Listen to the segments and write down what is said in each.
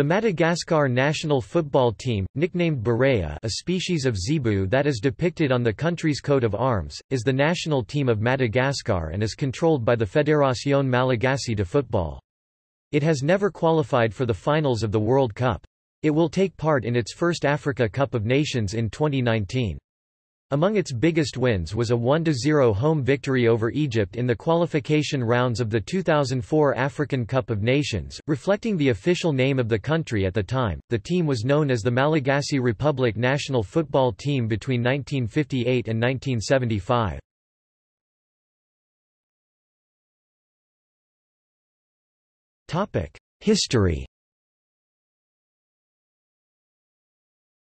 The Madagascar national football team, nicknamed Barea a species of zebu that is depicted on the country's coat of arms, is the national team of Madagascar and is controlled by the Fédération Malagasy de Football. It has never qualified for the finals of the World Cup. It will take part in its first Africa Cup of Nations in 2019. Among its biggest wins was a 1–0 home victory over Egypt in the qualification rounds of the 2004 African Cup of Nations, reflecting the official name of the country at the time. The team was known as the Malagasy Republic national football team between 1958 and 1975. Topic: History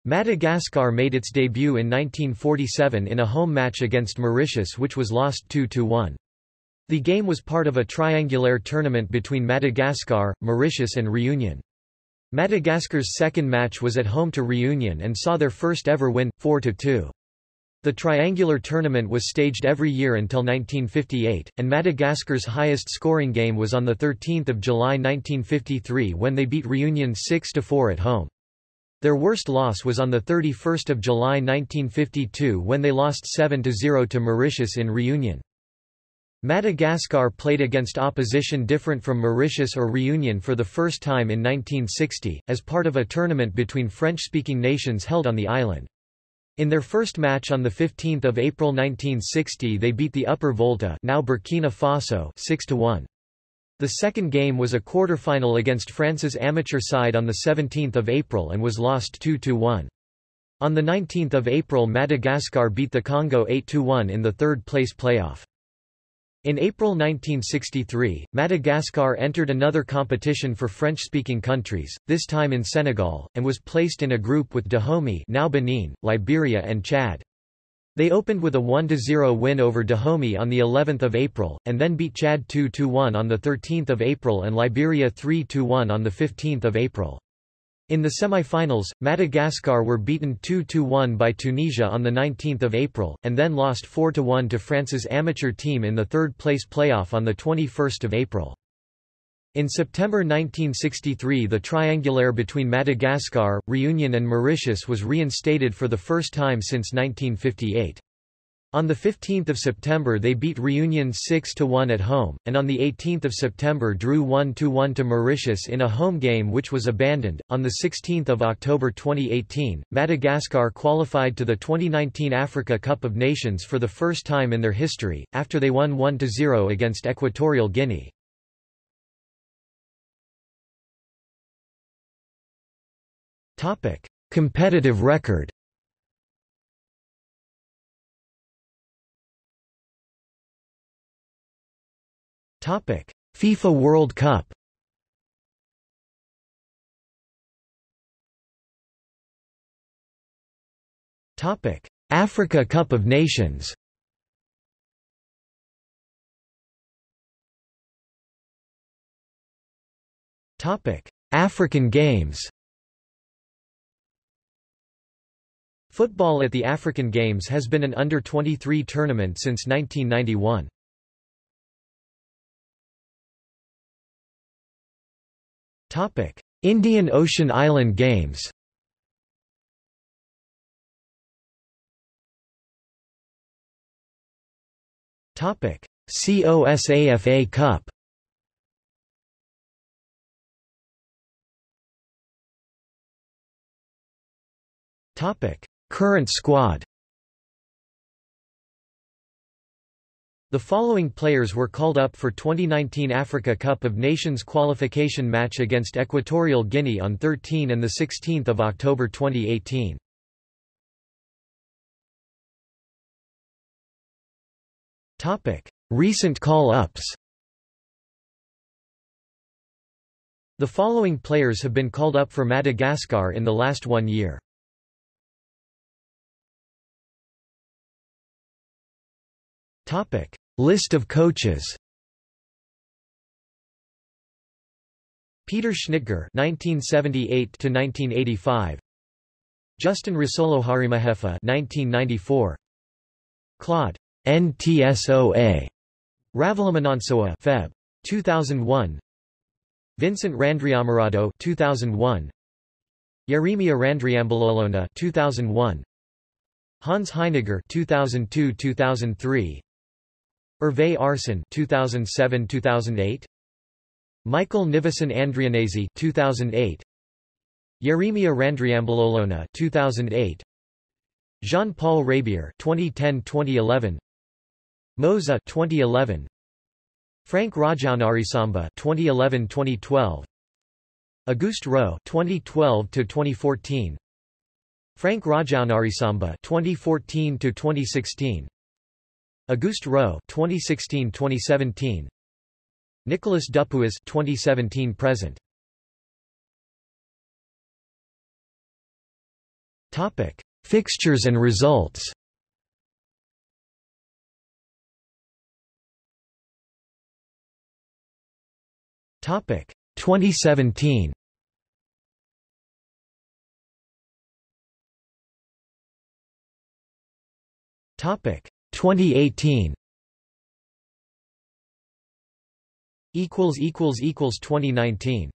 Madagascar made its debut in 1947 in a home match against Mauritius which was lost 2–1. The game was part of a triangular tournament between Madagascar, Mauritius and Reunion. Madagascar's second match was at home to Reunion and saw their first ever win, 4–2. The triangular tournament was staged every year until 1958, and Madagascar's highest scoring game was on 13 July 1953 when they beat Reunion 6–4 at home. Their worst loss was on 31 July 1952 when they lost 7–0 to Mauritius in reunion. Madagascar played against opposition different from Mauritius or Reunion for the first time in 1960, as part of a tournament between French-speaking nations held on the island. In their first match on 15 April 1960 they beat the Upper Volta now Burkina Faso 6–1. The second game was a quarter-final against France's amateur side on 17 April and was lost 2–1. On 19 April Madagascar beat the Congo 8–1 in the third-place playoff. In April 1963, Madagascar entered another competition for French-speaking countries, this time in Senegal, and was placed in a group with Dahomey now Benin, Liberia and Chad. They opened with a 1–0 win over Dahomey on the 11th of April, and then beat Chad 2–1 on the 13th of April and Liberia 3–1 on the 15th of April. In the semi-finals, Madagascar were beaten 2–1 by Tunisia on the 19th of April, and then lost 4–1 to France's amateur team in the third-place playoff on the 21st of April. In September 1963 the triangulaire between Madagascar, Reunion and Mauritius was reinstated for the first time since 1958. On 15 September they beat Reunion 6–1 at home, and on 18 September drew 1–1 to Mauritius in a home game which was abandoned. On 16 October 2018, Madagascar qualified to the 2019 Africa Cup of Nations for the first time in their history, after they won 1–0 against Equatorial Guinea. Topic: Competitive record. Topic: FIFA World Cup. Topic: Africa Cup of Nations. Topic: African Games. Football at the African Games has been an under-23 tournament since 1991. Indian Ocean Island Games Topic: COSAFA Cup Topic Current squad The following players were called up for 2019 Africa Cup of Nations qualification match against Equatorial Guinea on 13 and 16 October 2018. Recent call-ups The following players have been called up for Madagascar in the last one year. Topic: List of coaches. Peter Schnittger (1978 to 1985). Justin Rasoloharimahepha (1994). Claude NTSOA Ravalomanantsoa Feb 2001. Vincent Randriamarado 2001 Yeremia Randriambalolona 2001 Hans Heiniger 2002-2003 Hervé Arsène 2007-2008 Michael Nivason Andrianese 2008 Yeremia Randriambalolona 2008 Jean-Paul Rabier 2010-2011 Moza 2011 Frank Rajaonarisamba 2011-2012 Auguste Raux 2012 to 2014 Frank Rajaonarisamba 2014 to 2016 Auguste Raux 2016-2017 Nicolas Dupuis 2017 present. Topic. Fixtures and results. Topic. 2017 Topic 2018 equals equals equals 2019